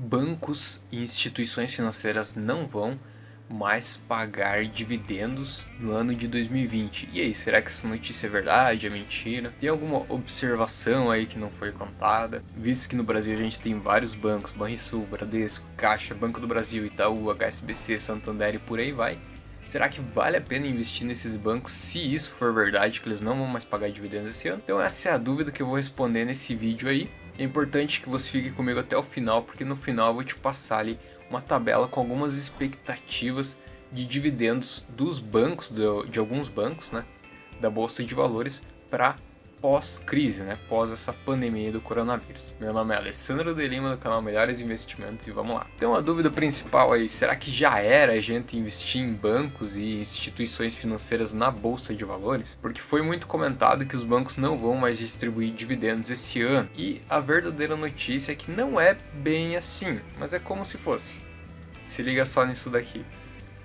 bancos e instituições financeiras não vão mais pagar dividendos no ano de 2020. E aí, será que essa notícia é verdade, é mentira? Tem alguma observação aí que não foi contada? Visto que no Brasil a gente tem vários bancos, Banrisul, Bradesco, Caixa, Banco do Brasil, Itaú, HSBC, Santander e por aí vai. Será que vale a pena investir nesses bancos se isso for verdade, que eles não vão mais pagar dividendos esse ano? Então essa é a dúvida que eu vou responder nesse vídeo aí. É importante que você fique comigo até o final, porque no final eu vou te passar ali uma tabela com algumas expectativas de dividendos dos bancos, de, alguns bancos, né, da Bolsa de Valores para pós-crise, né? Pós essa pandemia do coronavírus. Meu nome é Alessandro de Lima do canal Melhores Investimentos e vamos lá. Então a dúvida principal aí, será que já era a gente investir em bancos e instituições financeiras na bolsa de valores? Porque foi muito comentado que os bancos não vão mais distribuir dividendos esse ano. E a verdadeira notícia é que não é bem assim, mas é como se fosse. Se liga só nisso daqui.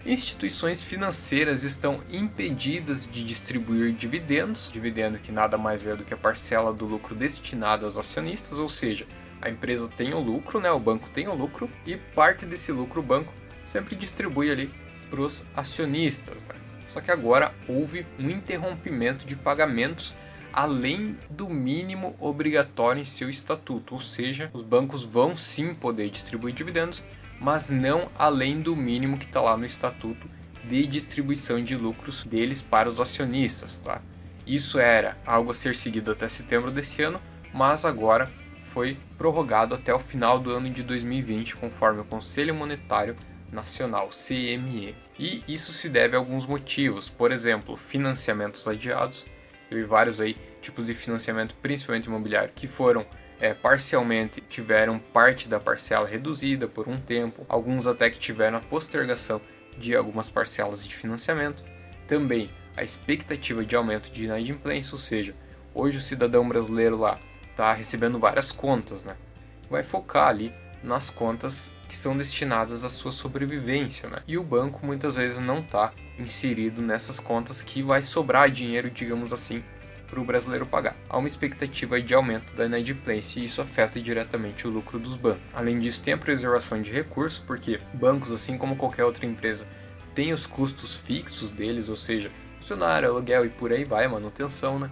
Instituições financeiras estão impedidas de distribuir dividendos, dividendo que nada mais é do que a parcela do lucro destinado aos acionistas, ou seja, a empresa tem o lucro, né, o banco tem o lucro, e parte desse lucro o banco sempre distribui ali para os acionistas. Né? Só que agora houve um interrompimento de pagamentos além do mínimo obrigatório em seu estatuto, ou seja, os bancos vão sim poder distribuir dividendos, mas não além do mínimo que está lá no estatuto de distribuição de lucros deles para os acionistas. Tá? Isso era algo a ser seguido até setembro desse ano, mas agora foi prorrogado até o final do ano de 2020, conforme o Conselho Monetário Nacional, CME. E isso se deve a alguns motivos, por exemplo, financiamentos adiados, eu vi vários aí tipos de financiamento, principalmente imobiliário, que foram é, parcialmente tiveram parte da parcela reduzida por um tempo, alguns até que tiveram a postergação de algumas parcelas de financiamento. Também a expectativa de aumento de inadimplência, ou seja, hoje o cidadão brasileiro lá está recebendo várias contas, né? Vai focar ali nas contas que são destinadas à sua sobrevivência, né? E o banco muitas vezes não está inserido nessas contas que vai sobrar dinheiro, digamos assim, para o brasileiro pagar. Há uma expectativa de aumento da inadimplência e isso afeta diretamente o lucro dos bancos. Além disso, tem a preservação de recursos, porque bancos, assim como qualquer outra empresa, têm os custos fixos deles, ou seja, funcionário, aluguel e por aí vai, manutenção, né?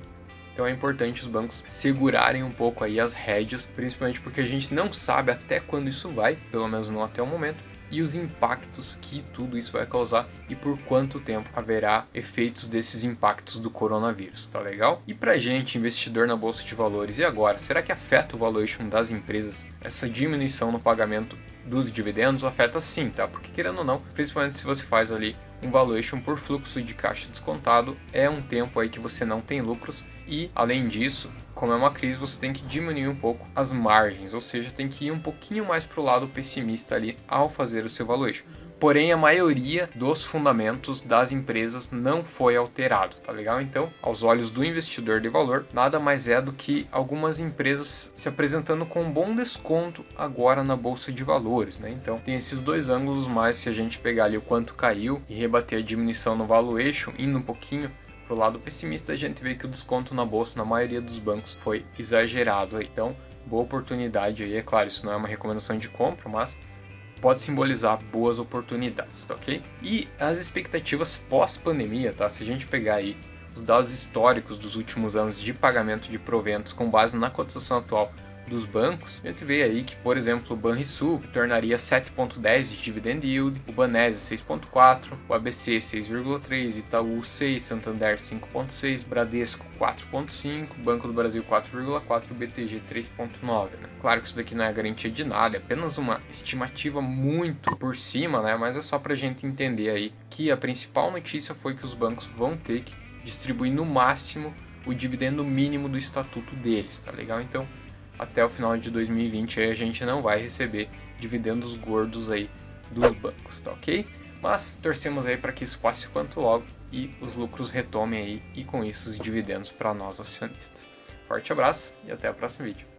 Então é importante os bancos segurarem um pouco aí as rédeas, principalmente porque a gente não sabe até quando isso vai, pelo menos não até o momento, e os impactos que tudo isso vai causar e por quanto tempo haverá efeitos desses impactos do coronavírus, tá legal? E pra gente, investidor na bolsa de valores, e agora? Será que afeta o valuation das empresas essa diminuição no pagamento dos dividendos? Afeta sim, tá? Porque querendo ou não, principalmente se você faz ali um valuation por fluxo de caixa descontado, é um tempo aí que você não tem lucros e, além disso, como é uma crise, você tem que diminuir um pouco as margens, ou seja, tem que ir um pouquinho mais para o lado pessimista ali ao fazer o seu valuation. Porém, a maioria dos fundamentos das empresas não foi alterado, tá legal? Então, aos olhos do investidor de valor, nada mais é do que algumas empresas se apresentando com um bom desconto agora na bolsa de valores, né? Então, tem esses dois ângulos, mas se a gente pegar ali o quanto caiu e rebater a diminuição no valuation, indo um pouquinho pro lado pessimista, a gente vê que o desconto na bolsa na maioria dos bancos foi exagerado. Então, boa oportunidade aí, é claro, isso não é uma recomendação de compra, mas pode simbolizar boas oportunidades, tá ok? E as expectativas pós-pandemia, tá? Se a gente pegar aí os dados históricos dos últimos anos de pagamento de proventos com base na cotação atual dos bancos, a gente vê aí que, por exemplo, o Banrisul tornaria 7.10 de dividend yield, o Banese 6.4, o ABC 6.3, Itaú 6, Santander 5.6, Bradesco 4.5, Banco do Brasil 4.4 e BTG 3.9. Né? Claro que isso daqui não é garantia de nada, é apenas uma estimativa muito por cima, né? mas é só para a gente entender aí que a principal notícia foi que os bancos vão ter que distribuir no máximo o dividendo mínimo do estatuto deles, tá legal? Então, até o final de 2020 aí a gente não vai receber dividendos gordos aí dos bancos, tá ok? Mas torcemos aí para que isso passe quanto logo e os lucros retomem aí e com isso os dividendos para nós acionistas. Forte abraço e até o próximo vídeo.